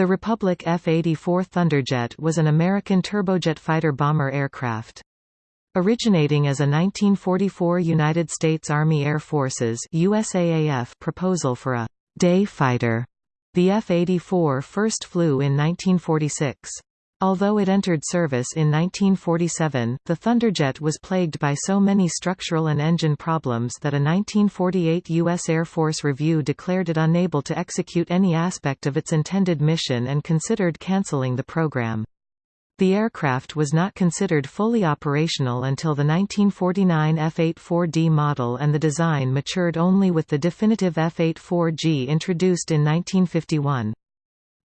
The Republic F-84 Thunderjet was an American turbojet fighter-bomber aircraft. Originating as a 1944 United States Army Air Forces USAAF proposal for a «day fighter», the F-84 first flew in 1946. Although it entered service in 1947, the Thunderjet was plagued by so many structural and engine problems that a 1948 U.S. Air Force review declared it unable to execute any aspect of its intended mission and considered canceling the program. The aircraft was not considered fully operational until the 1949 F-84D model and the design matured only with the definitive F-84G introduced in 1951.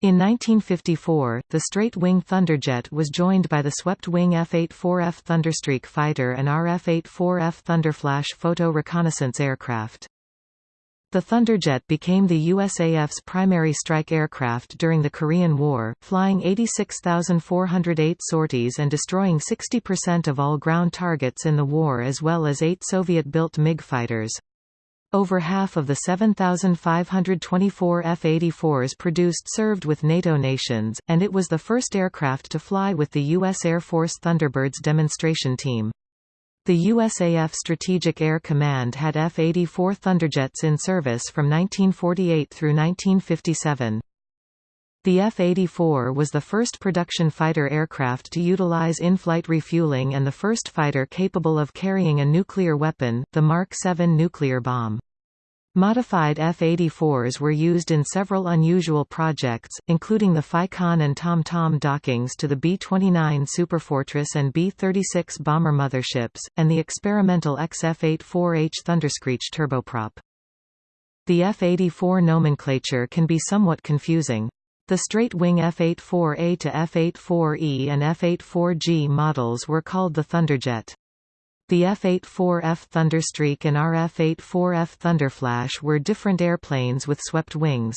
In 1954, the straight-wing Thunderjet was joined by the swept-wing F-84F Thunderstreak fighter and RF-84F Thunderflash photo reconnaissance aircraft. The Thunderjet became the USAF's primary strike aircraft during the Korean War, flying 86,408 sorties and destroying 60% of all ground targets in the war as well as eight Soviet-built MiG fighters. Over half of the 7,524 F-84s produced served with NATO nations, and it was the first aircraft to fly with the U.S. Air Force Thunderbirds demonstration team. The USAF Strategic Air Command had F-84 Thunderjets in service from 1948 through 1957. The F-84 was the first production fighter aircraft to utilize in-flight refueling and the first fighter capable of carrying a nuclear weapon, the Mark 7 nuclear bomb. Modified F-84s were used in several unusual projects, including the FICON and TomTom -Tom dockings to the B-29 Superfortress and B-36 bomber motherships, and the experimental XF-84H Thunderscreech turboprop. The F-84 nomenclature can be somewhat confusing. The straight-wing F-84A to F-84E and F-84G models were called the Thunderjet. The F-84F Thunderstreak and RF-84F Thunderflash were different airplanes with swept wings.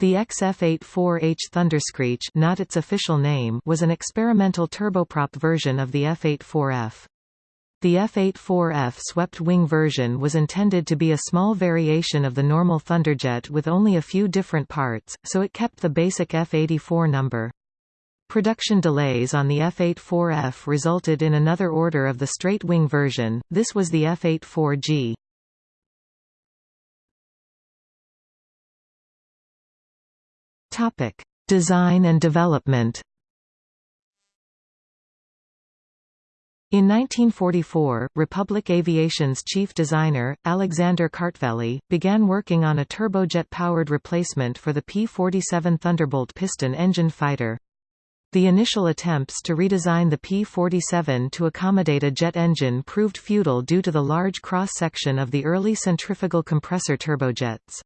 The XF-84H Thunderscreech not its official name was an experimental turboprop version of the F-84F. The F-84F swept-wing version was intended to be a small variation of the normal Thunderjet with only a few different parts, so it kept the basic F-84 number. Production delays on the F-84F resulted in another order of the straight-wing version, this was the F-84G. Design and development In 1944, Republic Aviation's chief designer, Alexander Kartveli, began working on a turbojet-powered replacement for the P-47 Thunderbolt piston engine fighter. The initial attempts to redesign the P-47 to accommodate a jet engine proved futile due to the large cross-section of the early centrifugal compressor turbojets.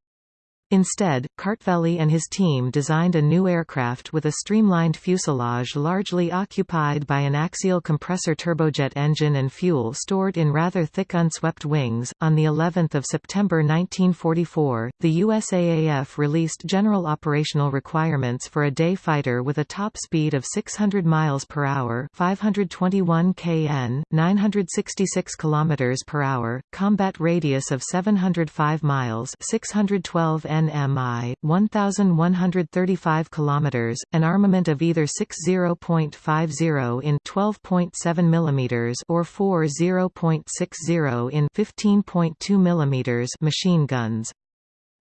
Instead, Kartveli and his team designed a new aircraft with a streamlined fuselage largely occupied by an axial compressor turbojet engine and fuel stored in rather thick unswept wings. On the 11th of September 1944, the USAAF released general operational requirements for a day fighter with a top speed of 600 miles per hour, 521 kn, 966 kilometers per hour, combat radius of 705 miles, 612 n nmi, 1135 km, an armament of either 60.50 in 12.7 mm or 40.60 in 15.2 mm machine guns.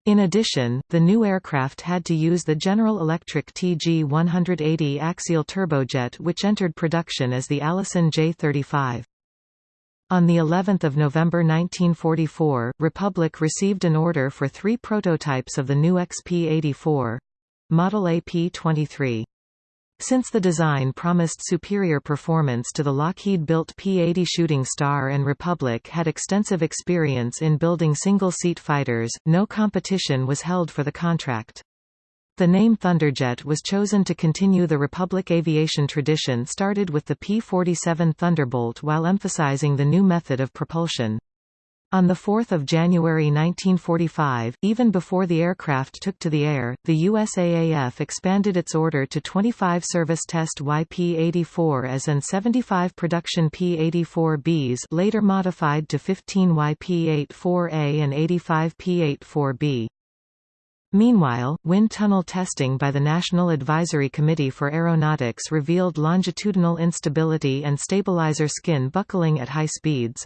In addition, the new aircraft had to use the General Electric TG-180 axial turbojet which entered production as the Allison J-35. On the 11th of November 1944, Republic received an order for three prototypes of the new XP-84 model AP-23. Since the design promised superior performance to the Lockheed-built P-80 Shooting Star and Republic had extensive experience in building single-seat fighters, no competition was held for the contract. The name Thunderjet was chosen to continue the Republic aviation tradition started with the P-47 Thunderbolt while emphasizing the new method of propulsion. On 4 January 1945, even before the aircraft took to the air, the USAAF expanded its order to 25 service test YP-84s and 75 production P-84Bs later modified to 15 YP-84A and 85 P-84B. Meanwhile, wind tunnel testing by the National Advisory Committee for Aeronautics revealed longitudinal instability and stabilizer skin buckling at high speeds.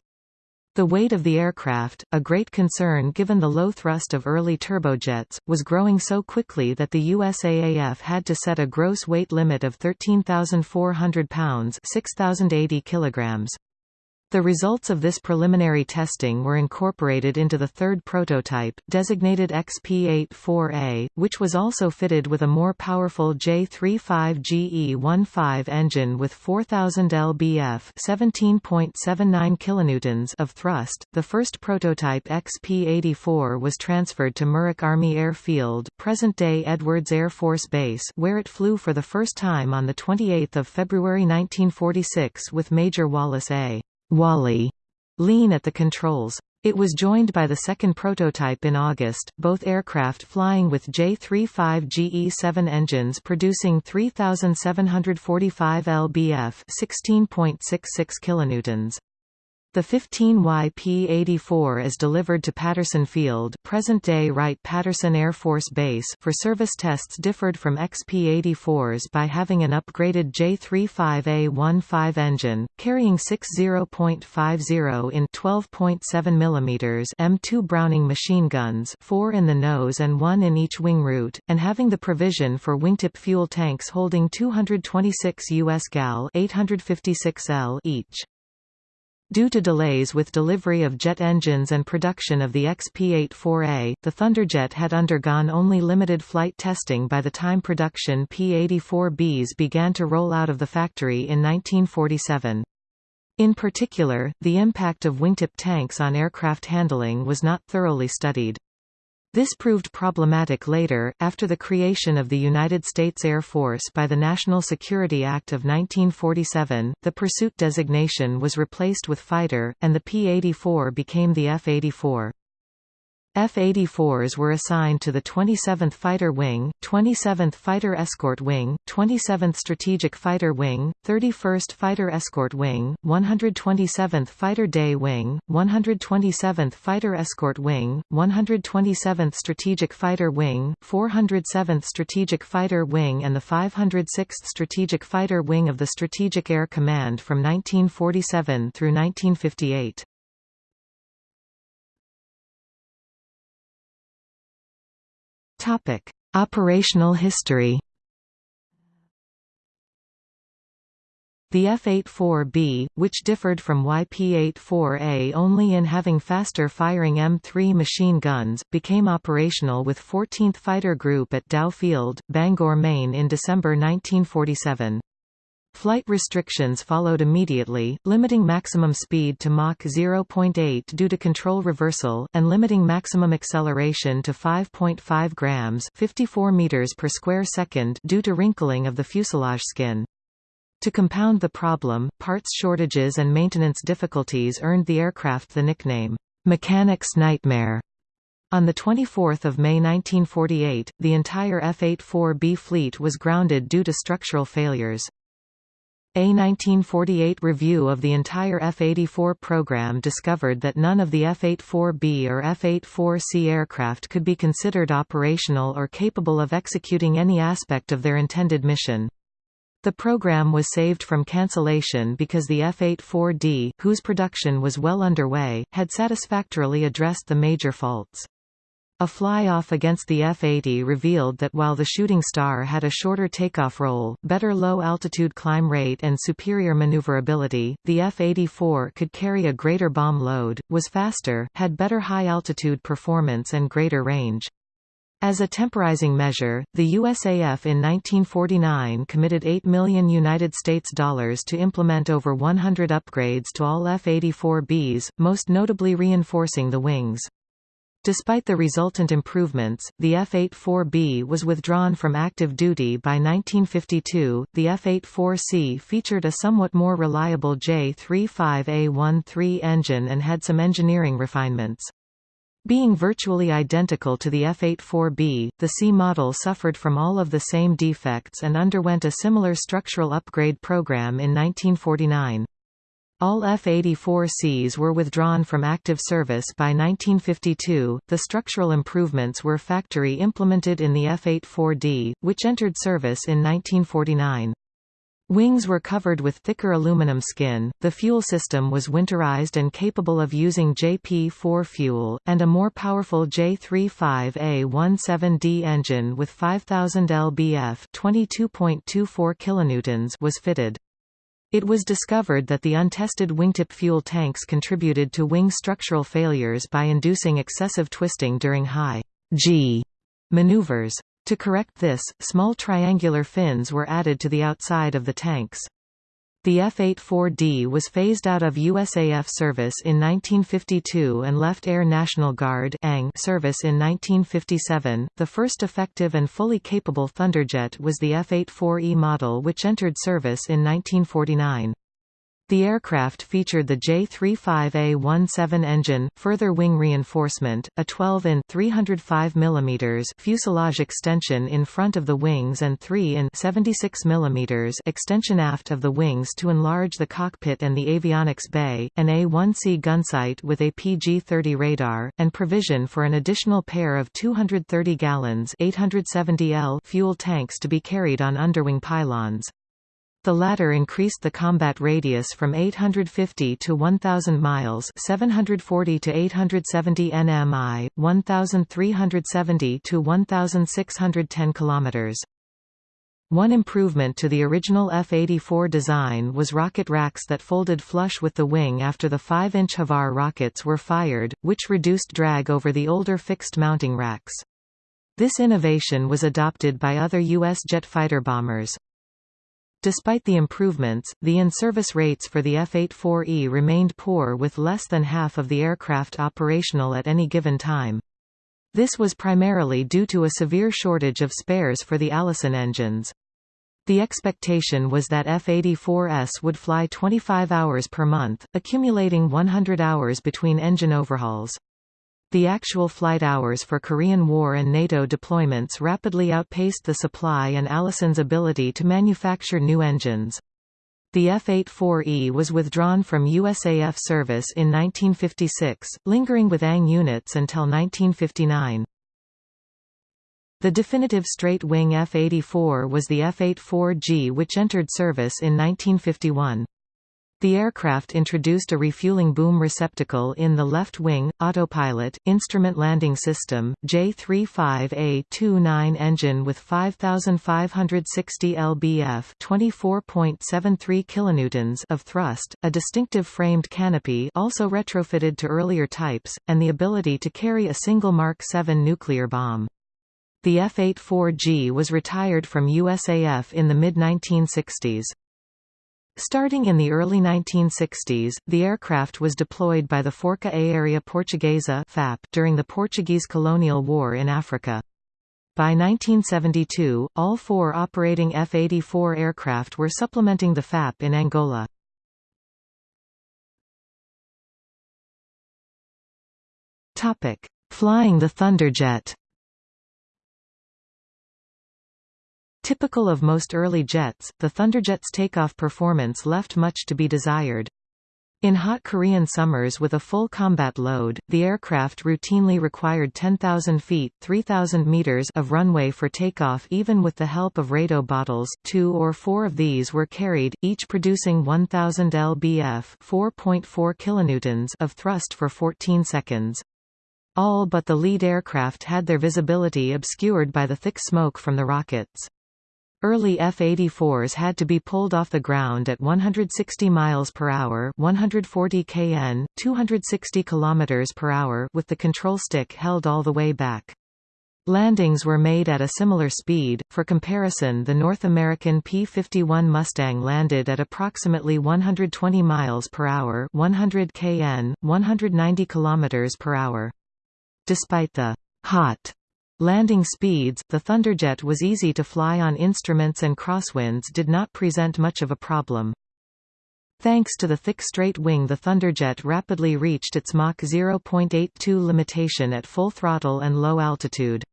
The weight of the aircraft, a great concern given the low thrust of early turbojets, was growing so quickly that the USAAF had to set a gross weight limit of 13,400 pounds 6,080 kilograms. The results of this preliminary testing were incorporated into the third prototype, designated XP-84A, which was also fitted with a more powerful J35GE15 engine with 4000 lbf (17.79 kilonewtons) of thrust. The first prototype XP-84 was transferred to Muroc Army Airfield, present-day Edwards Air Force Base, where it flew for the first time on the 28th of February 1946 with Major Wallace A. Wally Lean at the controls. It was joined by the second prototype in August, both aircraft flying with J-35GE-7 engines producing 3,745 lbf 16.66 kilonewtons. The 15YP-84 is delivered to Patterson Field present-day Wright-Patterson Air Force Base for service tests differed from XP-84s by having an upgraded J-35A-15 engine, carrying 60.50 in 12.7 mm M2 Browning machine guns 4 in the nose and 1 in each wing root, and having the provision for wingtip fuel tanks holding 226 US gal 856 L each. Due to delays with delivery of jet engines and production of the XP-84A, the Thunderjet had undergone only limited flight testing by the time production P-84Bs began to roll out of the factory in 1947. In particular, the impact of wingtip tanks on aircraft handling was not thoroughly studied. This proved problematic later, after the creation of the United States Air Force by the National Security Act of 1947, the pursuit designation was replaced with fighter, and the P-84 became the F-84. F-84s were assigned to the 27th Fighter Wing, 27th Fighter Escort Wing, 27th Strategic Fighter Wing, 31st Fighter Escort Wing, 127th Fighter Day Wing, 127th Fighter Escort Wing, 127th Strategic Fighter Wing, 407th Strategic Fighter Wing and the 506th Strategic Fighter Wing of the Strategic Air Command from 1947 through 1958. Topic: Operational history. The F-84B, which differed from YP-84A only in having faster firing M3 machine guns, became operational with 14th Fighter Group at Dow Field, Bangor, Maine in December 1947. Flight restrictions followed immediately, limiting maximum speed to Mach 0.8 due to control reversal, and limiting maximum acceleration to 5.5 grams 54 meters per square second due to wrinkling of the fuselage skin. To compound the problem, parts shortages and maintenance difficulties earned the aircraft the nickname, "'Mechanic's Nightmare'". On 24 May 1948, the entire F-84B fleet was grounded due to structural failures. A 1948 review of the entire F-84 program discovered that none of the F-84B or F-84C aircraft could be considered operational or capable of executing any aspect of their intended mission. The program was saved from cancellation because the F-84D, whose production was well underway, had satisfactorily addressed the major faults. A fly-off against the F-80 revealed that while the Shooting Star had a shorter takeoff roll, better low-altitude climb rate and superior maneuverability, the F-84 could carry a greater bomb load, was faster, had better high-altitude performance and greater range. As a temporizing measure, the USAF in 1949 committed 8 million United States dollars to implement over 100 upgrades to all F-84Bs, most notably reinforcing the wings. Despite the resultant improvements, the F-84B was withdrawn from active duty by 1952. The F-84C featured a somewhat more reliable J-35A13 engine and had some engineering refinements. Being virtually identical to the F-84B, the C model suffered from all of the same defects and underwent a similar structural upgrade program in 1949. All F-84Cs were withdrawn from active service by 1952. The structural improvements were factory implemented in the F-84D, which entered service in 1949. Wings were covered with thicker aluminum skin, the fuel system was winterized and capable of using JP-4 fuel, and a more powerful J35A17D engine with 5000 lbf (22.24 was fitted. It was discovered that the untested wingtip fuel tanks contributed to wing structural failures by inducing excessive twisting during high G maneuvers. To correct this, small triangular fins were added to the outside of the tanks. The F-84D was phased out of USAF service in 1952 and left Air National Guard service in 1957. The first effective and fully capable Thunderjet was the F-84E model which entered service in 1949. The aircraft featured the J-35A-17 engine, further wing reinforcement, a 12-in (305 mm) fuselage extension in front of the wings and 3-in (76 mm) extension aft of the wings to enlarge the cockpit and the avionics bay, an A-1C gunsight with a PG-30 radar, and provision for an additional pair of 230 gallons 870 L fuel tanks to be carried on underwing pylons. The latter increased the combat radius from 850 to 1,000 miles 740 to 870 nmi, 1,370 to 1,610 kilometers. One improvement to the original F-84 design was rocket racks that folded flush with the wing after the 5-inch HVAR rockets were fired, which reduced drag over the older fixed mounting racks. This innovation was adopted by other U.S. jet fighter bombers. Despite the improvements, the in-service rates for the F-84E remained poor with less than half of the aircraft operational at any given time. This was primarily due to a severe shortage of spares for the Allison engines. The expectation was that F-84S would fly 25 hours per month, accumulating 100 hours between engine overhauls. The actual flight hours for Korean War and NATO deployments rapidly outpaced the supply and Allison's ability to manufacture new engines. The F-84E was withdrawn from USAF service in 1956, lingering with ANG units until 1959. The definitive straight-wing F-84 was the F-84G which entered service in 1951. The aircraft introduced a refueling boom receptacle in the left wing, autopilot, instrument landing system, J-35A-29 engine with 5,560 lbf 24.73 kilonewtons of thrust, a distinctive framed canopy also retrofitted to earlier types, and the ability to carry a single Mark 7 nuclear bomb. The F-84G was retired from USAF in the mid-1960s. Starting in the early 1960s, the aircraft was deployed by the Força Aérea Portuguesa FAP during the Portuguese colonial war in Africa. By 1972, all four operating F-84 aircraft were supplementing the FAP in Angola. Flying the Thunderjet Typical of most early jets, the Thunderjet's takeoff performance left much to be desired. In hot Korean summers with a full combat load, the aircraft routinely required 10,000 feet 3,000 meters of runway for takeoff even with the help of JATO bottles, two or four of these were carried, each producing 1,000 lbf 4.4 kilonewtons of thrust for 14 seconds. All but the lead aircraft had their visibility obscured by the thick smoke from the rockets. Early F-84s had to be pulled off the ground at 160 miles per hour, 140 kn, 260 kilometers per hour, with the control stick held all the way back. Landings were made at a similar speed. For comparison, the North American P-51 Mustang landed at approximately 120 miles per hour, 100 kn, 190 kilometers per hour. Despite the hot Landing speeds, the Thunderjet was easy to fly on instruments and crosswinds did not present much of a problem. Thanks to the thick straight wing the Thunderjet rapidly reached its Mach 0.82 limitation at full throttle and low altitude.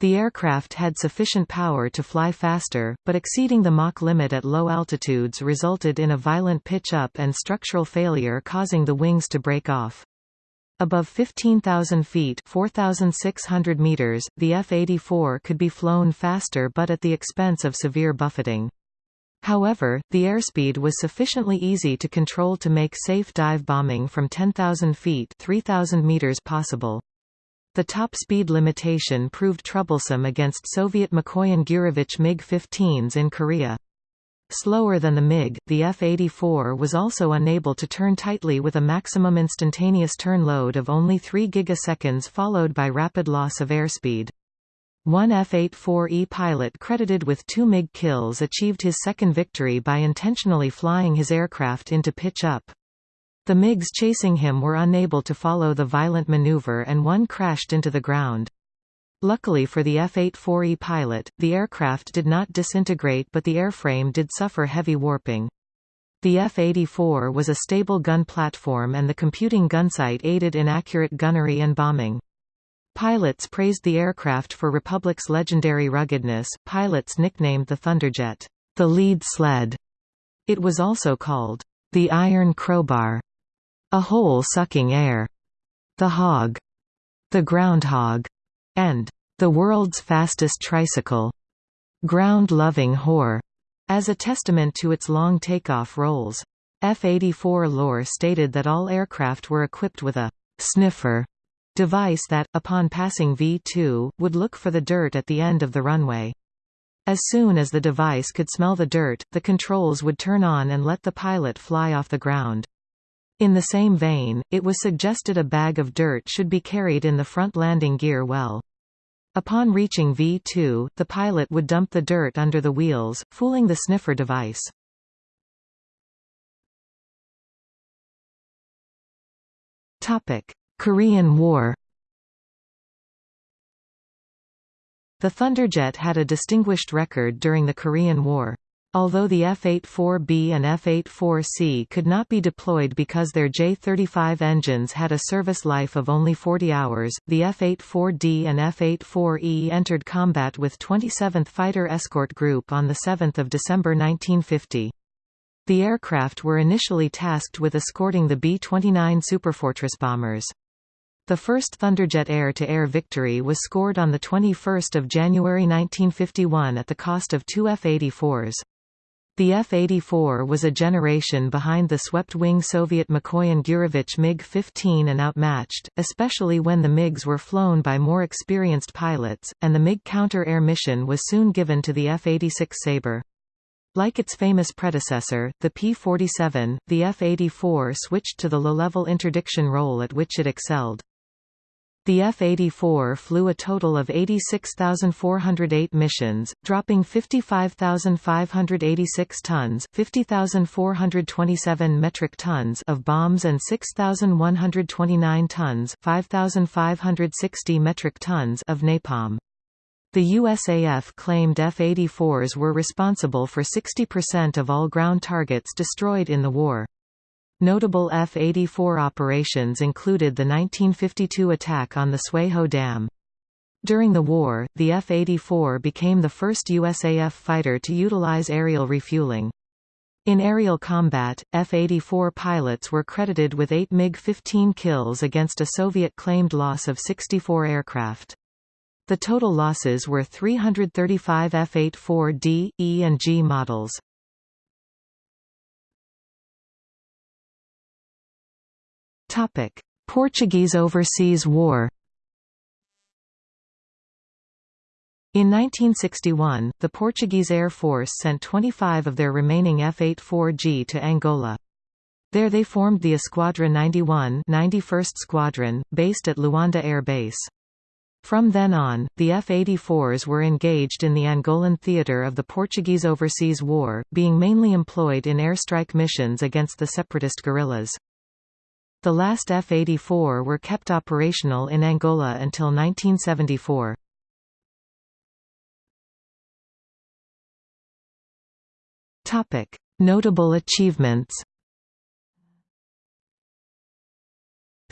The aircraft had sufficient power to fly faster, but exceeding the Mach limit at low altitudes resulted in a violent pitch-up and structural failure causing the wings to break off. Above 15,000 feet 4,600 meters, the F-84 could be flown faster but at the expense of severe buffeting. However, the airspeed was sufficiently easy to control to make safe dive bombing from 10,000 feet 3,000 meters possible. The top speed limitation proved troublesome against Soviet Mikoyan-Gurevich MiG-15s in Korea. Slower than the MiG, the F-84 was also unable to turn tightly with a maximum instantaneous turn load of only 3 gigaseconds followed by rapid loss of airspeed. One F-84E pilot credited with two MiG kills achieved his second victory by intentionally flying his aircraft into pitch-up. The MiGs chasing him were unable to follow the violent maneuver and one crashed into the ground. Luckily for the F-84E pilot, the aircraft did not disintegrate but the airframe did suffer heavy warping. The F-84 was a stable gun platform and the computing gunsight aided in accurate gunnery and bombing. Pilots praised the aircraft for Republic's legendary ruggedness. Pilots nicknamed the Thunderjet, the lead sled. It was also called the Iron Crowbar a hole sucking air, the hog, the groundhog, and the world's fastest tricycle, ground-loving whore, as a testament to its long takeoff rolls. F-84 lore stated that all aircraft were equipped with a sniffer device that, upon passing V-2, would look for the dirt at the end of the runway. As soon as the device could smell the dirt, the controls would turn on and let the pilot fly off the ground. In the same vein, it was suggested a bag of dirt should be carried in the front landing gear well. Upon reaching V2, the pilot would dump the dirt under the wheels, fooling the sniffer device. Korean War The Thunderjet had a distinguished record during the Korean War. Although the F-84B and F-84C could not be deployed because their J-35 engines had a service life of only 40 hours, the F-84D and F-84E entered combat with 27th Fighter Escort Group on 7 December 1950. The aircraft were initially tasked with escorting the B-29 Superfortress bombers. The first Thunderjet air-to-air -air victory was scored on 21 January 1951 at the cost of two F-84s. The F-84 was a generation behind the swept-wing Soviet Mikoyan-Gurevich MiG-15 and outmatched, especially when the MiGs were flown by more experienced pilots, and the MiG counter-air mission was soon given to the F-86 Sabre. Like its famous predecessor, the P-47, the F-84 switched to the low-level interdiction role at which it excelled. The F-84 flew a total of 86,408 missions, dropping 55,586 tons 50,427 metric tons of bombs and 6,129 tons 5,560 metric tons of napalm. The USAF claimed F-84s were responsible for 60% of all ground targets destroyed in the war. Notable F-84 operations included the 1952 attack on the Sui-ho Dam. During the war, the F-84 became the first USAF fighter to utilize aerial refueling. In aerial combat, F-84 pilots were credited with 8 MiG-15 kills against a Soviet-claimed loss of 64 aircraft. The total losses were 335 F-84D, E and G models. Topic: Portuguese Overseas War. In 1961, the Portuguese Air Force sent 25 of their remaining F-84G to Angola. There they formed the Esquadra 91 91st Squadron, based at Luanda Air Base. From then on, the F-84s were engaged in the Angolan theatre of the Portuguese Overseas War, being mainly employed in airstrike missions against the separatist guerrillas. The last F-84 were kept operational in Angola until 1974. Topic: Notable achievements.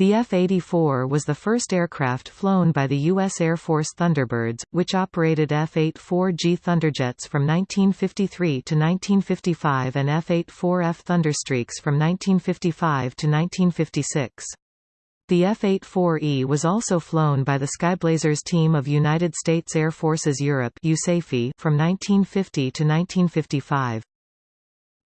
The F-84 was the first aircraft flown by the U.S. Air Force Thunderbirds, which operated F-84G Thunderjets from 1953 to 1955 and F-84F Thunderstreaks from 1955 to 1956. The F-84E was also flown by the Skyblazers team of United States Air Forces Europe from 1950 to 1955.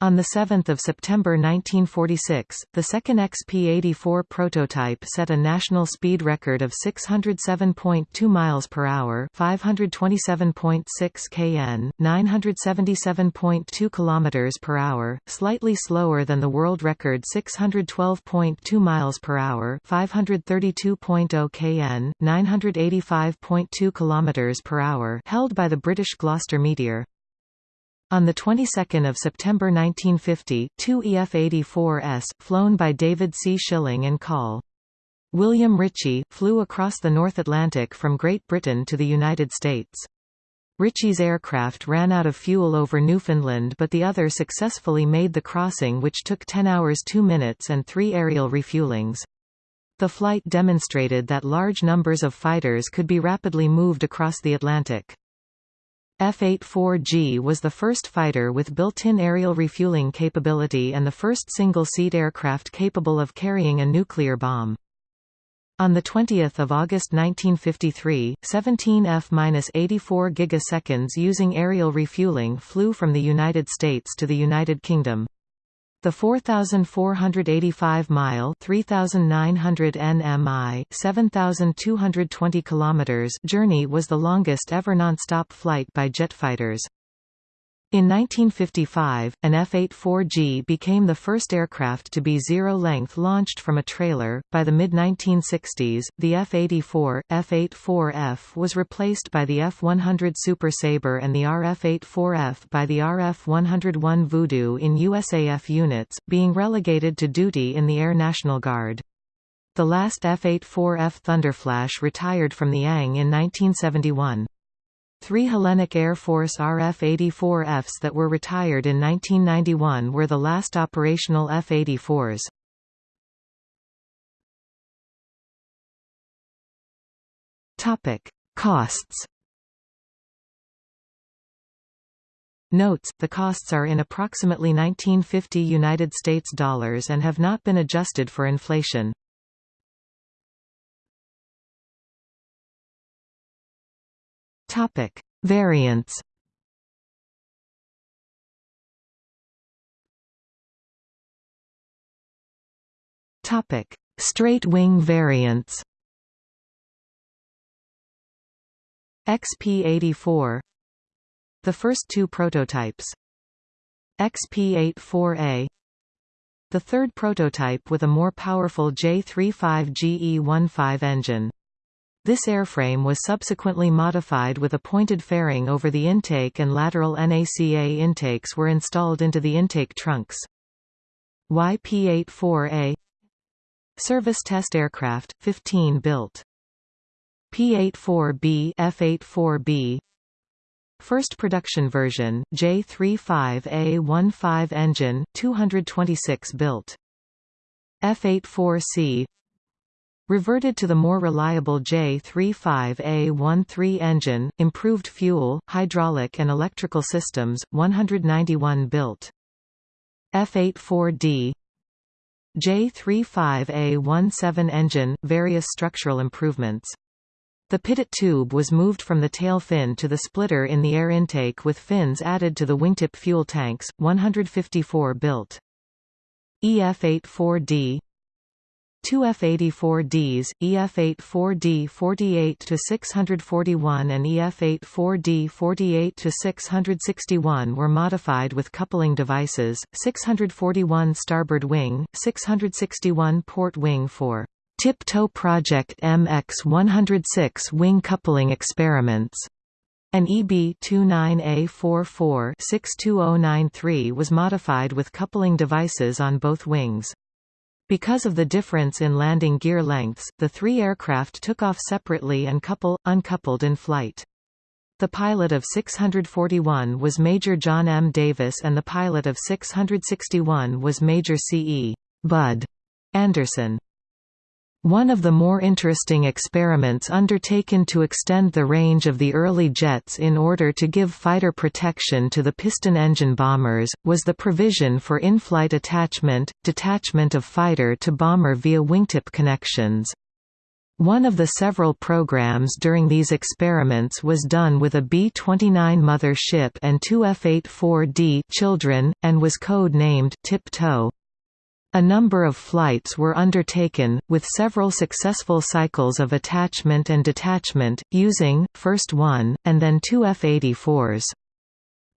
On 7 September 1946, the second XP-84 prototype set a national speed record of 607.2 miles per hour, 527.6 kn, 977.2 kilometers per hour, slightly slower than the world record 612.2 miles per hour, 532.0 kn, 985.2 kilometers per hour, held by the British Gloster Meteor. On the 22nd of September 1950, two EF-84s, flown by David C. Schilling and Col. William Ritchie, flew across the North Atlantic from Great Britain to the United States. Ritchie's aircraft ran out of fuel over Newfoundland but the other successfully made the crossing which took 10 hours 2 minutes and three aerial refuelings. The flight demonstrated that large numbers of fighters could be rapidly moved across the Atlantic. F-84G was the first fighter with built-in aerial refueling capability and the first single-seat aircraft capable of carrying a nuclear bomb. On 20 August 1953, 17 F-84 gigaseconds using aerial refueling flew from the United States to the United Kingdom. The 4,485-mile (3,900 nmi, 7,220 km) journey was the longest ever non-stop flight by jet fighters. In 1955, an F-84G became the first aircraft to be zero-length launched from a trailer. By the mid-1960s, the F-84, F-84F was replaced by the F-100 Super Sabre and the RF-84F by the RF-101 Voodoo in USAF units, being relegated to duty in the Air National Guard. The last F-84F Thunderflash retired from the ANG in 1971. Three Hellenic Air Force RF-84Fs that were retired in 1991 were the last operational F-84s. Topic: Costs. Notes: The costs are in approximately 1950 United States dollars and have not been adjusted for inflation. Topic: Variants. Topic: Straight wing variants. XP-84 The first two prototypes. XP-84A The third prototype with a more powerful J-35GE-15 engine this airframe was subsequently modified with a pointed fairing over the intake and lateral NACA intakes were installed into the intake trunks. YP-84A Service test aircraft, 15 built. P-84B F-84B First production version, J-35A-15 engine, 226 built. F-84C Reverted to the more reliable J35A13 engine, improved fuel, hydraulic and electrical systems, 191 built. F84D J35A17 engine, various structural improvements. The pitot tube was moved from the tail fin to the splitter in the air intake with fins added to the wingtip fuel tanks, 154 built. EF84D Two F-84Ds, EF-84D 48-641 and EF-84D 48-661 were modified with coupling devices, 641 starboard wing, 661 port wing for Tip-Toe Project MX-106 wing coupling experiments. An EB-29A44-62093 was modified with coupling devices on both wings. Because of the difference in landing gear lengths, the three aircraft took off separately and couple, uncoupled in flight. The pilot of 641 was Major John M. Davis and the pilot of 661 was Major C. E. Bud Anderson. One of the more interesting experiments undertaken to extend the range of the early jets in order to give fighter protection to the piston engine bombers, was the provision for in-flight attachment, detachment of fighter to bomber via wingtip connections. One of the several programs during these experiments was done with a B-29 mother ship and two F-84D children, and was code-named Tip-Toe. A number of flights were undertaken, with several successful cycles of attachment and detachment, using, first one, and then two F-84s.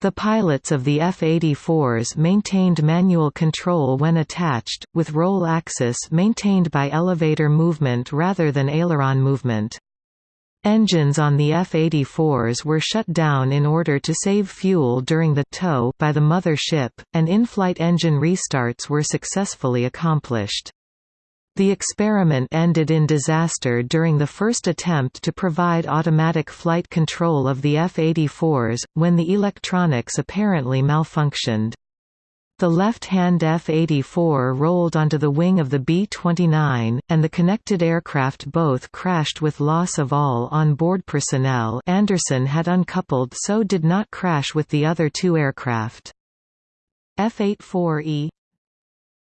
The pilots of the F-84s maintained manual control when attached, with roll axis maintained by elevator movement rather than aileron movement. Engines on the F-84s were shut down in order to save fuel during the tow by the mother ship, and in-flight engine restarts were successfully accomplished. The experiment ended in disaster during the first attempt to provide automatic flight control of the F-84s, when the electronics apparently malfunctioned. The left-hand F-84 rolled onto the wing of the B-29, and the connected aircraft both crashed with loss of all on-board personnel Anderson had uncoupled so did not crash with the other two aircraft. F-84E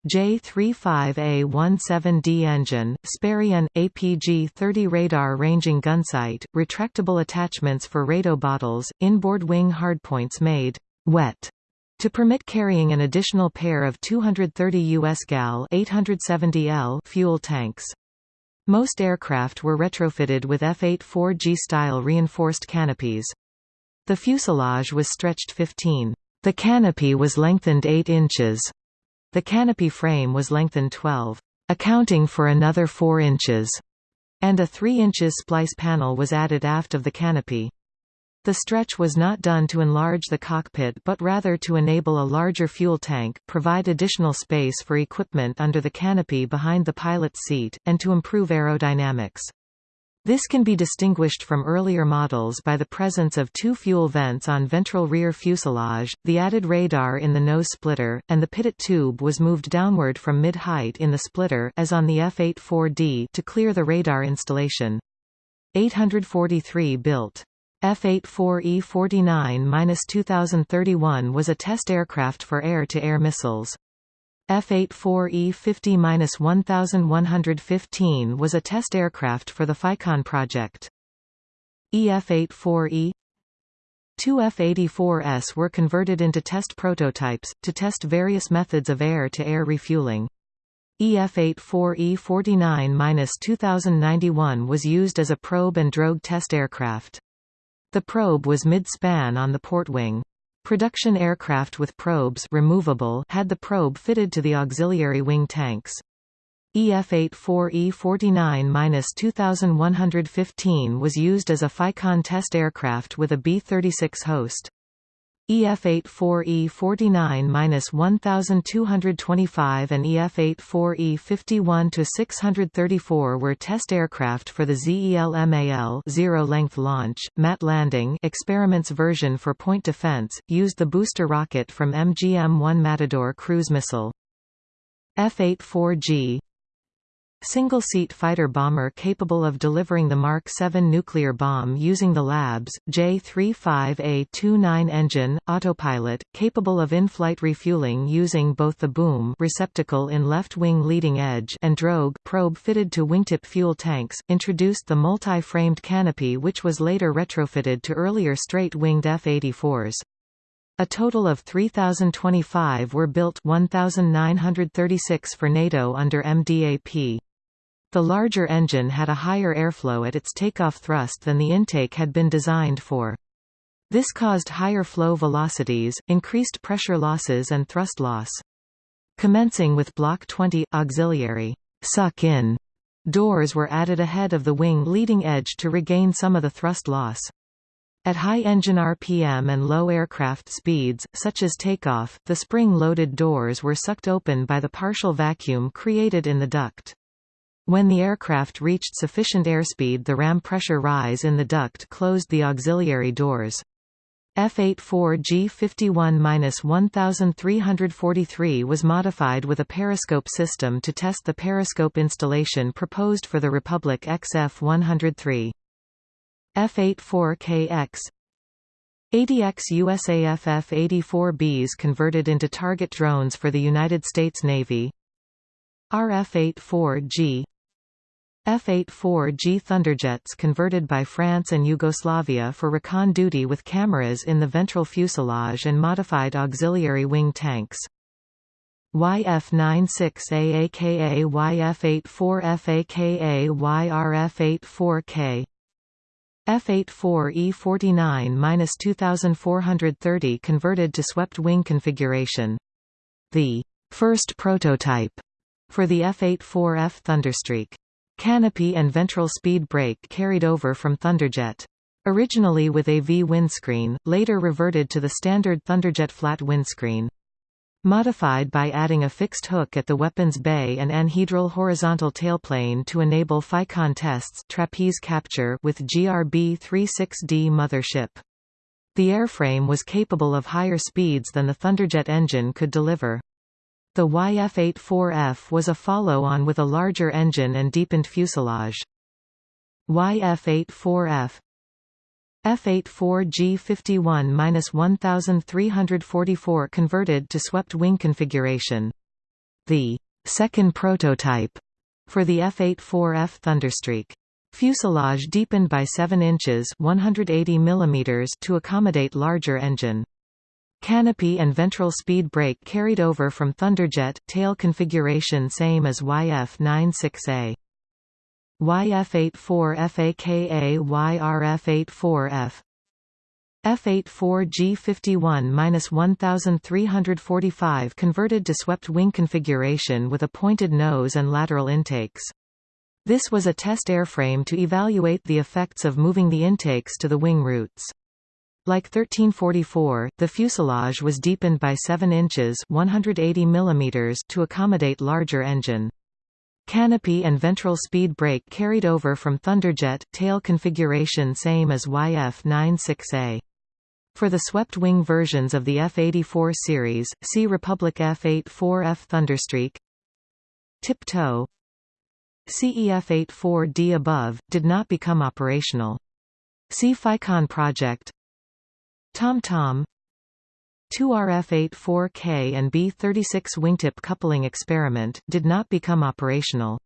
J-35A-17D engine, Sperry APG-30 radar ranging gunsight, retractable attachments for JATO bottles, inboard wing hardpoints made wet to permit carrying an additional pair of 230 US gal 870 L fuel tanks. Most aircraft were retrofitted with F-84G style reinforced canopies. The fuselage was stretched 15. The canopy was lengthened 8 inches. The canopy frame was lengthened 12, accounting for another 4 inches, and a 3 inches splice panel was added aft of the canopy. The stretch was not done to enlarge the cockpit but rather to enable a larger fuel tank, provide additional space for equipment under the canopy behind the pilot's seat, and to improve aerodynamics. This can be distinguished from earlier models by the presence of two fuel vents on ventral rear fuselage, the added radar in the nose splitter, and the pitot tube was moved downward from mid-height in the splitter as on the F-84D to clear the radar installation. 843 built F-84E-49-2031 was a test aircraft for air-to-air -air missiles. F-84E-50-1115 was a test aircraft for the FICON project. EF-84E Two F-84S were converted into test prototypes, to test various methods of air-to-air -air refueling. EF-84E-49-2091 was used as a probe and drogue test aircraft. The probe was mid-span on the port wing. Production aircraft with probes removable had the probe fitted to the auxiliary wing tanks. EF-84E-49-2115 was used as a FICON test aircraft with a B-36 host. EF-84E-49-1225 and EF-84E-51-634 were test aircraft for the ZELMAL zero-length launch, MAT landing experiments version for point defense, used the booster rocket from MGM-1 Matador cruise missile. F-84G Single-seat fighter bomber capable of delivering the Mark 7 nuclear bomb using the LABS, J-35A-29 engine, autopilot, capable of in-flight refueling using both the boom receptacle in left-wing leading edge and drogue probe fitted to wingtip fuel tanks, introduced the multi-framed canopy which was later retrofitted to earlier straight-winged F-84s. A total of 3,025 were built 1,936 for NATO under MDAP. The larger engine had a higher airflow at its takeoff thrust than the intake had been designed for. This caused higher flow velocities, increased pressure losses and thrust loss. Commencing with Block 20, auxiliary suck-in doors were added ahead of the wing leading edge to regain some of the thrust loss. At high engine RPM and low aircraft speeds, such as takeoff, the spring-loaded doors were sucked open by the partial vacuum created in the duct. When the aircraft reached sufficient airspeed the ram pressure rise in the duct closed the auxiliary doors. F-84G51-1343 was modified with a periscope system to test the periscope installation proposed for the Republic XF-103. F-84KX 80X USAF F-84Bs converted into target drones for the United States Navy RF-84G F-84G Thunderjets converted by France and Yugoslavia for recon duty with cameras in the ventral fuselage and modified auxiliary wing tanks. YF-96A aka YF-84F aka YRF-84K F-84E49-2430 converted to swept wing configuration. The first prototype for the F-84F Thunderstreak Canopy and ventral speed brake carried over from Thunderjet. Originally with a V windscreen, later reverted to the standard Thunderjet flat windscreen. Modified by adding a fixed hook at the weapons bay and anhedral horizontal tailplane to enable FICON tests trapeze capture with GRB-36D mothership. The airframe was capable of higher speeds than the Thunderjet engine could deliver. The YF-84F was a follow-on with a larger engine and deepened fuselage. YF-84F F-84G51-1344 converted to swept wing configuration. The second prototype for the F-84F Thunderstreak. Fuselage deepened by 7 inches 180 mm to accommodate larger engine. Canopy and ventral speed brake carried over from Thunderjet, tail configuration same as YF-96A. YF-84F YRF-84F F-84G51-1345 converted to swept wing configuration with a pointed nose and lateral intakes. This was a test airframe to evaluate the effects of moving the intakes to the wing roots. Like 1344, the fuselage was deepened by 7 inches 180 mm to accommodate larger engine. Canopy and ventral speed brake carried over from Thunderjet, tail configuration same as YF-96A. For the swept-wing versions of the F-84 series, see Republic F-84F Thunderstreak Tiptoe CEF-84D above, did not become operational. See FICON project TomTom 2RF-84K and B-36 wingtip coupling experiment, did not become operational.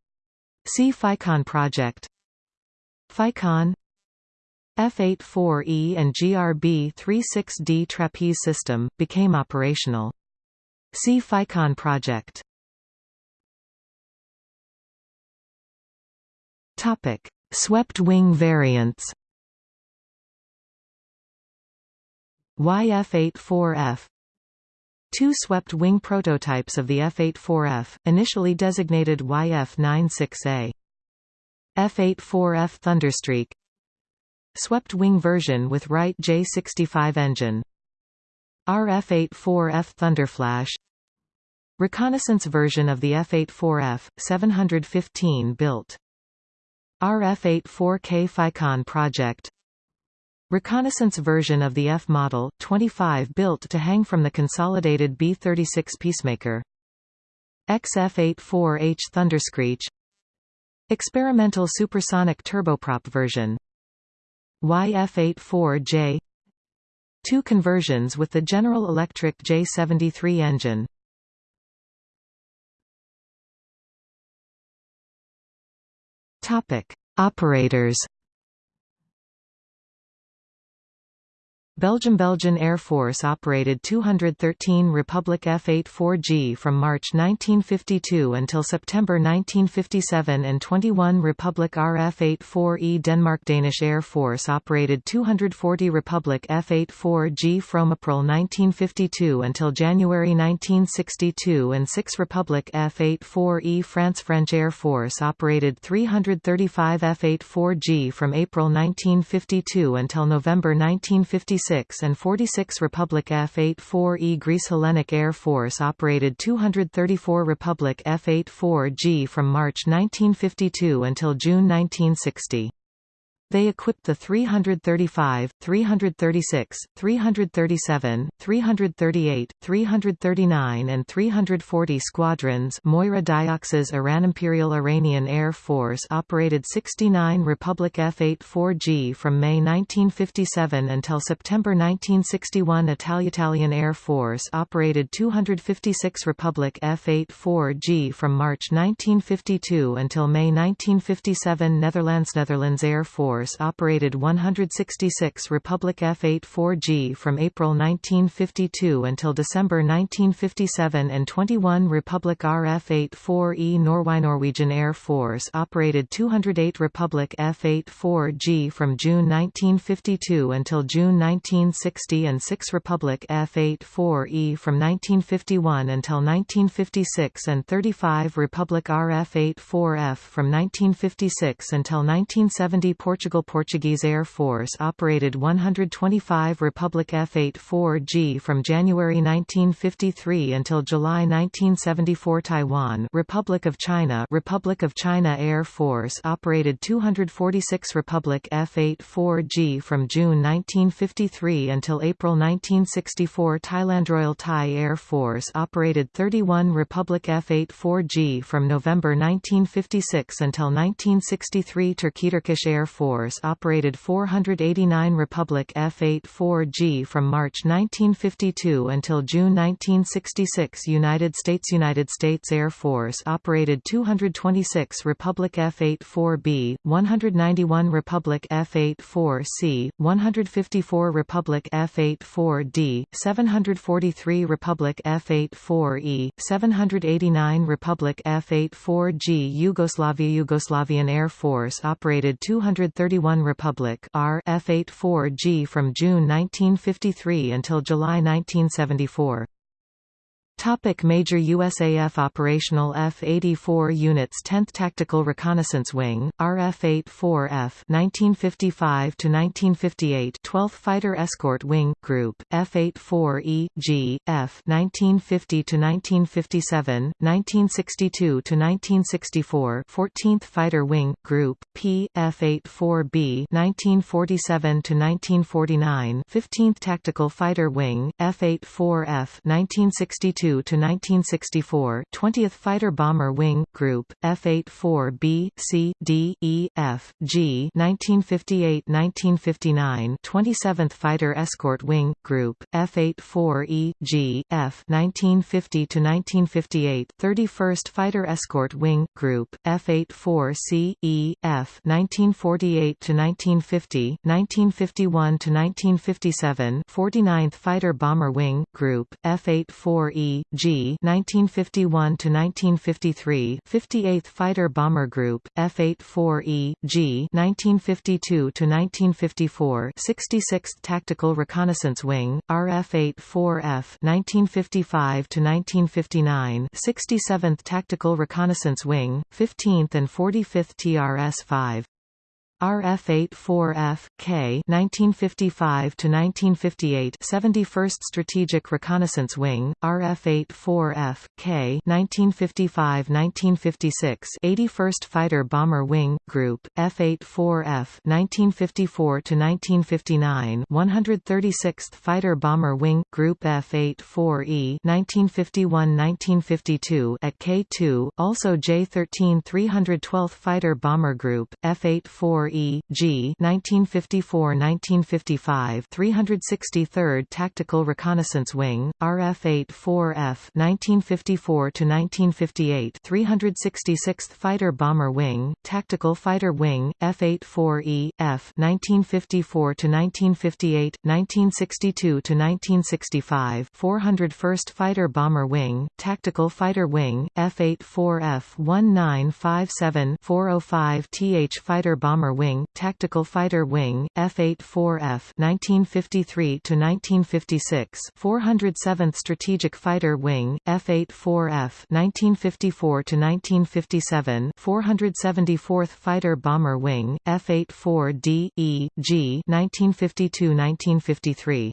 See FICON project. FICON F-84E and GRB-36D trapeze system, became operational. See FICON project. Swept wing variants YF-84F Two swept-wing prototypes of the F-84F, initially designated YF-96A. F-84F Thunderstreak. Swept-wing version with Wright J65 engine. RF-84F Thunderflash. Reconnaissance version of the F-84F, 715 built. RF-84K FICON project Reconnaissance version of the F model, 25 built to hang from the consolidated B-36 Peacemaker. XF-84H Thunderscreech. Experimental supersonic turboprop version. YF-84J Two conversions with the General Electric J73 engine. Operators Belgium Belgian Air Force operated 213 Republic F-84G from March 1952 until September 1957 and 21 Republic RF-84E Denmark Danish Air Force operated 240 Republic F-84G from April 1952 until January 1962 and 6 Republic F-84E France French Air Force operated 335 F-84G from April 1952 until November 1956 46 and 46 Republic F-84E Greece Hellenic Air Force operated 234 Republic F-84G from March 1952 until June 1960. They equipped the 335, 336, 337, 338, 339 and 340 squadrons Moira Diox's Iran Imperial Iranian Air Force operated 69 Republic F-84G from May 1957 until September 1961 Italian Air Force operated 256 Republic F-84G from March 1952 until May 1957 Netherlands Netherlands Air Force operated 166 Republic F-84G from April 1952 until December 1957 and 21 Republic RF-84E Norway Norwegian Air Force operated 208 Republic F-84G from June 1952 until June 1960 and 6 Republic F-84E from 1951 until 1956 and 35 Republic RF-84F from 1956 until 1970 Portugal Portuguese Air Force operated 125 Republic F-84G from January 1953 until July 1974 Taiwan Republic of China Republic of China Air Force operated 246 Republic F-84G from June 1953 until April 1964 Thailand Royal Thai Air Force operated 31 Republic F-84G from November 1956 until 1963 Turkey Turkish Air Force operated 489 Republic F-84G from March 1952 until June 1966 United States United States Air Force operated 226 Republic F-84B, 191 Republic F-84C, 154 Republic F-84D, 743 Republic F-84E, 789 Republic F-84G Yugoslavia Yugoslavian Air Force operated 231 Republic R F-84G from June 1953 until July 1974. Topic major USAF operational F-84 units 10th Tactical Reconnaissance Wing, RF-84F 1955–1958 12th Fighter Escort Wing, Group, F-84E, G, F 1950–1957, 1962–1964 14th Fighter Wing, Group, P, F-84B 1947–1949 15th Tactical Fighter Wing, F-84F 1962 to 1964 20th Fighter Bomber Wing, Group, F-84B, C, D, E, F, G 1958–1959 27th Fighter Escort Wing, Group, F-84E, G, F 1950–1958 31st Fighter Escort Wing, Group, F-84C, E, F 1948–1950 1951–1957 49th Fighter Bomber Wing, Group, F-84E, G 1951 to 1953 58th Fighter Bomber Group F84E G 1952 to 1954 66th Tactical Reconnaissance Wing RF84F 1955 to 1959 67th Tactical Reconnaissance Wing 15th and 45th TRS-5 RF-84F, K 1955 to 1958 71st Strategic Reconnaissance Wing, RF-84F, K 1955-1956 81st Fighter Bomber Wing, Group, F-84F 1954 to 1959 136th Fighter Bomber Wing, Group F-84E 1951-1952 at K2, also J-13 312th Fighter Bomber Group, F-84 E, G 1954–1955 363rd Tactical Reconnaissance Wing, RF-84F 1954–1958 366th Fighter Bomber Wing, Tactical Fighter Wing, F-84E, F 1954–1958, 1962–1965 401st Fighter Bomber Wing, Tactical Fighter Wing, F-84F 1957-405 TH Fighter Bomber Wing Wing, Tactical Fighter Wing, F-84F 1953 to 1956, 407th Strategic Fighter Wing, F-84F 1954 to 1957, 474th Fighter Bomber Wing, F-84D E G 1952-1953.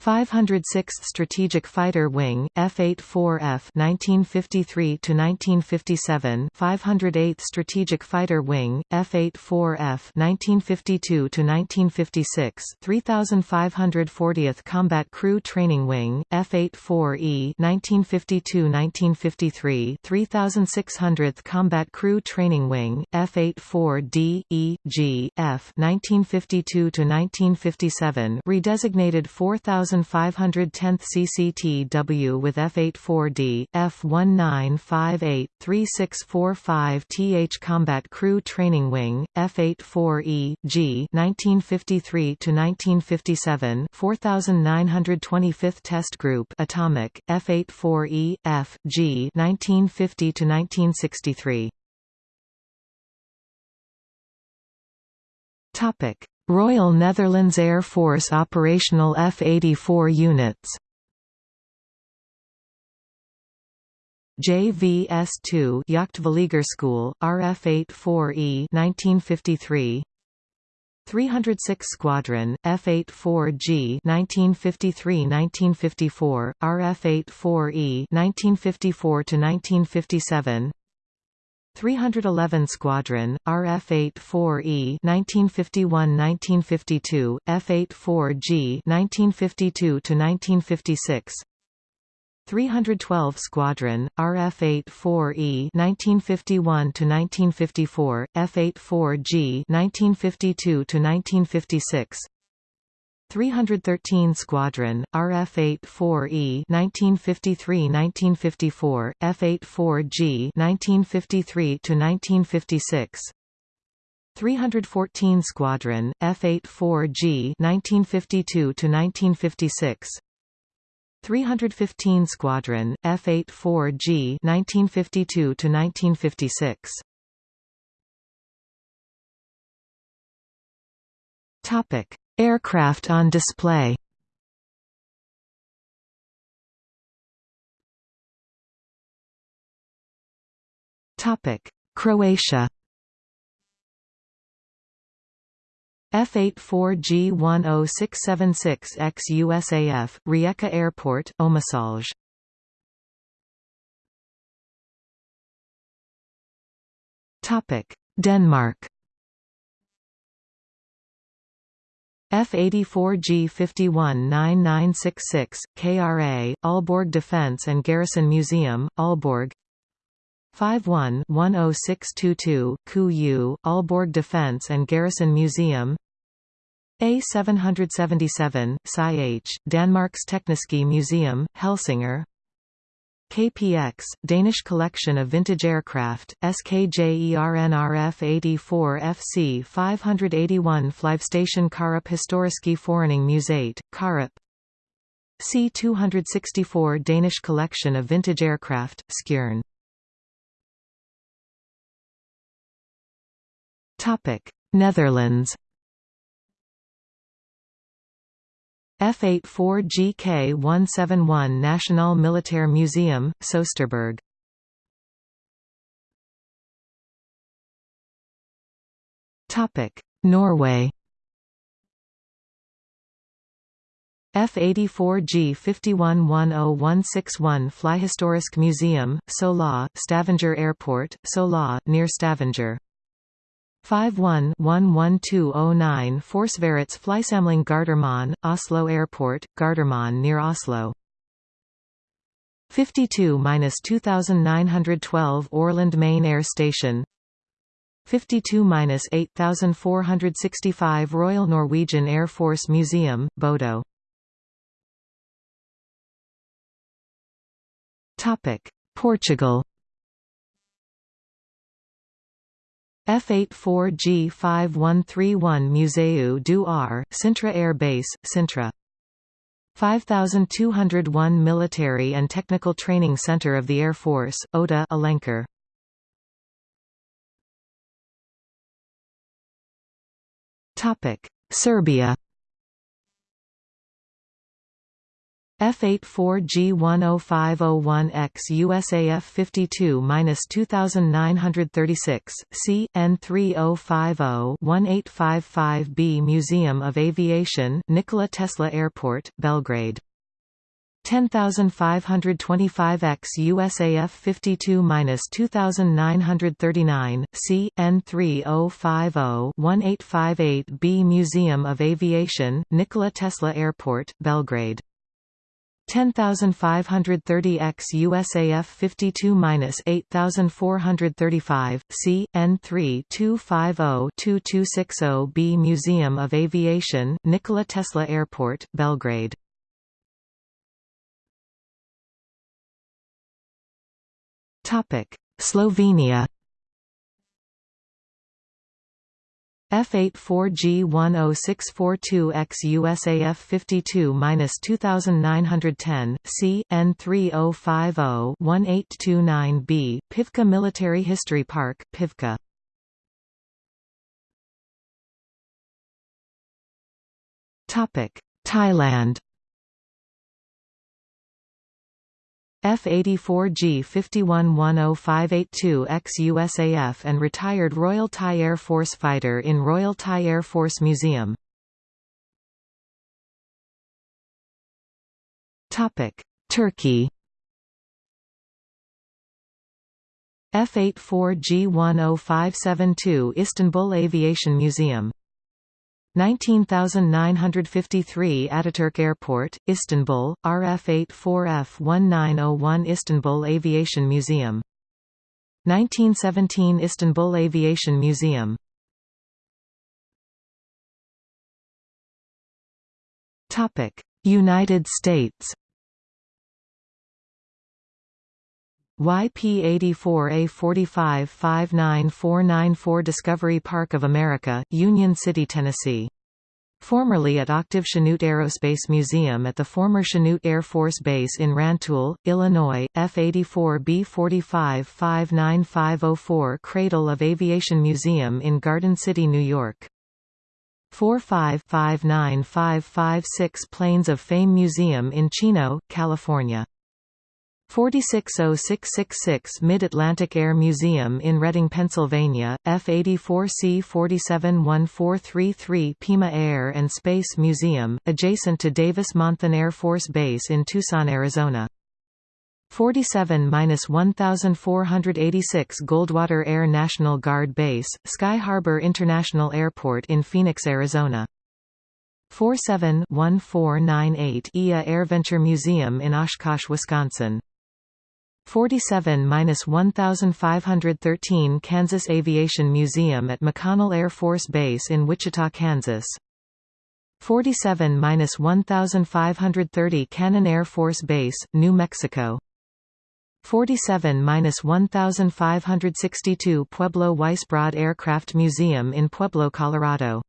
506th Strategic Fighter Wing F-84F 1953 to 1957 508th Strategic Fighter Wing F-84F 1952 to 1956 3540th Combat Crew Training Wing F-84E 1952-1953 3600th Combat Crew Training Wing F-84D E G F 1952 to 1957 redesignated 4000 1510th CCTW with F-84D, F-1958-3645 TH Combat Crew Training Wing, F-84E G 1953–1957 4925th Test Group Atomic, F-84E, F, G 1950–1963 Topic Royal Netherlands Air Force operational F-84 units. JVS-2 School, RF-84E 1953 306 Squadron, F-84G 1953–1954, RF-84E 1954–1957 311 Squadron, RF-84E 1951–1952, F-84G 1952–1956 312 Squadron, RF-84E 1951–1954, F-84G 1952–1956 313 Squadron, RF-84E 1953–1954, F-84G 1953–1956 314 Squadron, F-84G 1952–1956 315 Squadron, F-84G 1952–1956 Topic Aircraft on display. Croatia. F-84G-10676X USAF, Rijeka Airport, Topic: Denmark F-84G 519966, KRA, Aalborg Defence and Garrison Museum, Aalborg. 51-10622, KU, Aalborg Defence and Garrison Museum. A777, SciH, Danmarks Tekniske Museum, Helsinger KPX, Danish collection of vintage aircraft, SKJERNRF 84 FC 581 Flyvestation Karup Historiske Forening Museet, Karup. C-264 Danish collection of vintage aircraft, Skjern. Netherlands F-84GK-171 National Militair Museum, Soesterberg. Norway. F-84G 511061 Flyhistorisk Museum, Sola, Stavanger Airport, Sola, near Stavanger 51-11209 Forsvarets Flysamling Gardermoen, Oslo Airport, Gardermoen near Oslo. 52-2912 Orland Main Air Station. 52-8465 Royal Norwegian Air Force Museum, Bodo. Portugal F-84G5131 Museu do Ar, Sintra Air Base, Sintra 5201 Military and Technical Training Center of the Air Force, OTA Alenquer. Serbia F84G10501X USAF 52-2936, C, N3050-1855B Museum of Aviation Nikola Tesla Airport, Belgrade. 10525X USAF 52-2939, C, N3050-1858B Museum of Aviation Nikola Tesla Airport, Belgrade 10530X USAF 52-8435, C, N3 250-2260B Museum of Aviation Nikola Tesla Airport, Belgrade. Slovenia F84G10642X USAF 52-2910, C, N3050-1829B, Pivka Military History Park, Pivka. Topic Thailand F-84G 51-10582X USAF and retired Royal Thai Air Force fighter in Royal Thai Air Force Museum. Turkey F-84G10572 Istanbul Aviation Museum 19953 Ataturk Airport, Istanbul, RF84F1901 Istanbul Aviation Museum. 1917 Istanbul Aviation Museum. United States YP-84A45-59494 Discovery Park of America, Union City, Tennessee. Formerly at Octave Chanute Aerospace Museum at the former Chanute Air Force Base in Rantoul, Illinois, F-84B45-59504 Cradle of Aviation Museum in Garden City, New York. 45-59556 Planes of Fame Museum in Chino, California. 460666 Mid-Atlantic Air Museum in Reading, Pennsylvania, F-84C 471433 Pima Air and Space Museum, adjacent to Davis-Monthan Air Force Base in Tucson, Arizona. 47-1486 Goldwater Air National Guard Base, Sky Harbor International Airport in Phoenix, Arizona. 47-1498 EAA AirVenture Museum in Oshkosh, Wisconsin. 47-1513 Kansas Aviation Museum at McConnell Air Force Base in Wichita, Kansas. 47-1530 Cannon Air Force Base, New Mexico. 47-1562 Pueblo Weisbrod Aircraft Museum in Pueblo, Colorado.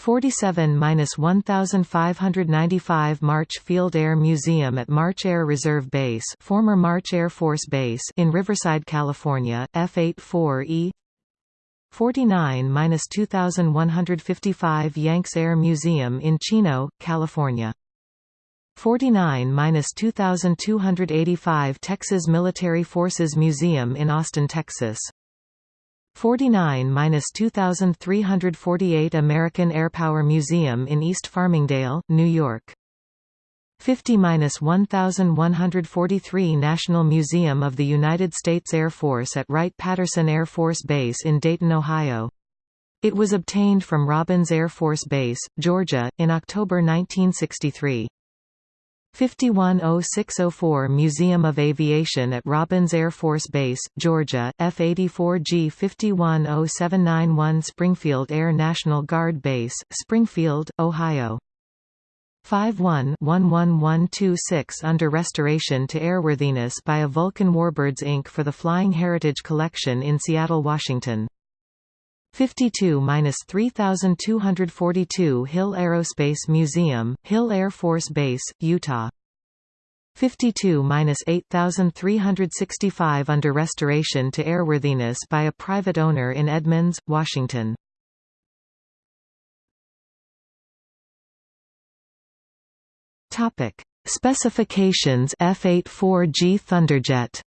47-1595 March Field Air Museum at March Air Reserve Base former March Air Force Base in Riverside, California, F-84E 49-2155 Yanks Air Museum in Chino, California. 49-2285 Texas Military Forces Museum in Austin, Texas 49-2348 American Airpower Museum in East Farmingdale, New York. 50-1143 National Museum of the United States Air Force at Wright-Patterson Air Force Base in Dayton, Ohio. It was obtained from Robins Air Force Base, Georgia, in October 1963. 510604 Museum of Aviation at Robins Air Force Base, Georgia, F-84G 510791 Springfield Air National Guard Base, Springfield, Ohio. 51-11126 under restoration to airworthiness by a Vulcan Warbirds Inc. for the Flying Heritage Collection in Seattle, Washington. 52-3242 Hill Aerospace Museum, Hill Air Force Base, Utah. 52-8365 under restoration to airworthiness by a private owner in Edmonds, Washington. Topic: Specifications F-84G Thunderjet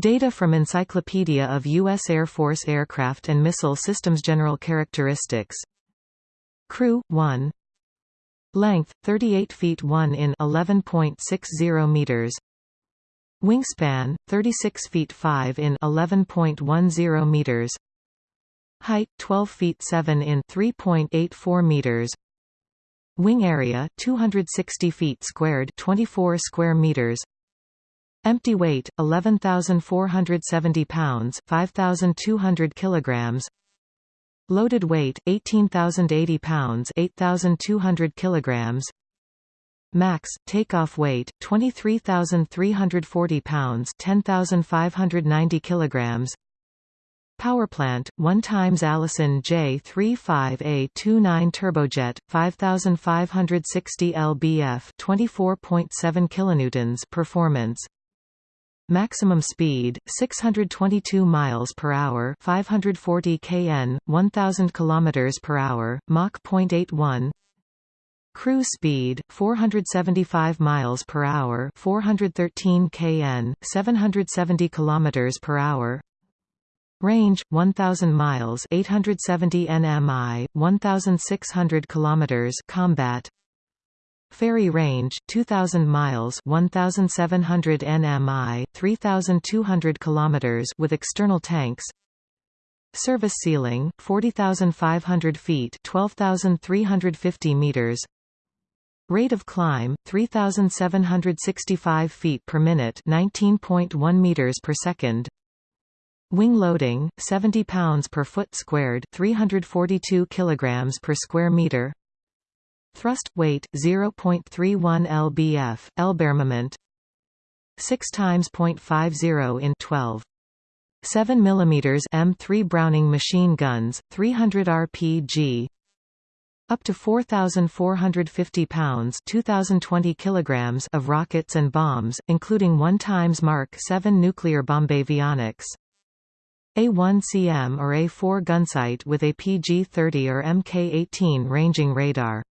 Data from Encyclopedia of U.S. Air Force Aircraft and Missile Systems General Characteristics. Crew, 1 Length, 38 feet 1 in 11.60 meters. Wingspan, 36 feet 5 in 11.10 meters. Height, 12 feet 7 in 3.84 meters. Wing area, 260 feet squared 24 square meters Empty weight, 11,470 pounds 5,200 kilograms. Loaded weight, 18,080 pounds 8,200 kilograms. Max, takeoff weight, 23,340 pounds 10,590 kilograms. Power plant, 1 times Allison J35A29 turbojet, 5560 lbf 24.7 kilonewtons performance Maximum speed 622 miles per hour, 540 kn, 1000 kilometers per hour, Mach 0.81. Cruise speed 475 miles per hour, 413 kn, 770 kilometers per hour. Range 1000 miles, 870 nmi, 1600 kilometers combat. Ferry range 2000 miles 1700 nmi 3200 kilometers with external tanks. Service ceiling 40500 feet 12350 meters. Rate of climb 3765 feet per minute 19.1 meters per second. Wing loading 70 pounds per foot squared 342 kilograms per square meter Thrust weight 0.31 lbf, Lbarmament 6 times 0.50 in 12 7 mm M3 Browning machine guns, 300 rpg up to 4,450 pounds 2,020 kilograms of rockets and bombs, including 1 times Mark 7 nuclear bomb. bombavionics. A1CM or A4 gunsight with a PG-30 or Mk-18 ranging radar.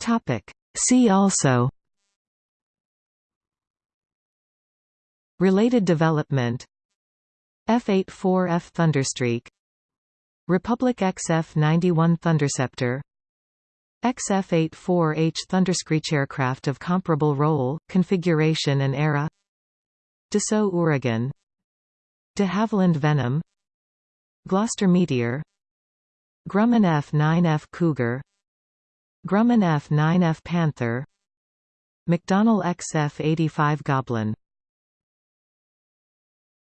Topic. See also. Related development. F-84F Thunderstreak. Republic XF-91 Thunderceptor. XF-84H Thunderscreech aircraft of comparable role, configuration and era. Dassault Ouragan De Havilland Venom. Gloster Meteor. Grumman F-9F Cougar Grumman F-9F Panther. McDonnell XF-85 Goblin